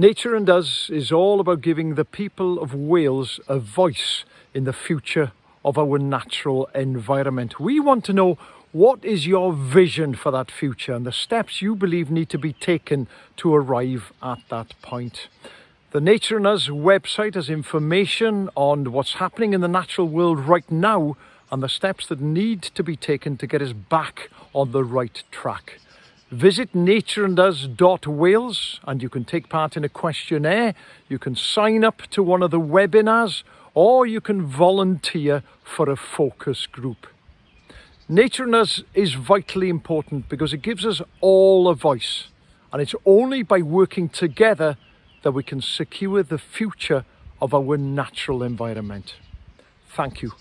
Nature and Us is all about giving the people of Wales a voice in the future of our natural environment. We want to know what is your vision for that future and the steps you believe need to be taken to arrive at that point. The Nature and Us website has information on what's happening in the natural world right now and the steps that need to be taken to get us back on the right track. Visit natureandus.wales and you can take part in a questionnaire, you can sign up to one of the webinars or you can volunteer for a focus group. Nature and Us is vitally important because it gives us all a voice and it's only by working together that we can secure the future of our natural environment. Thank you.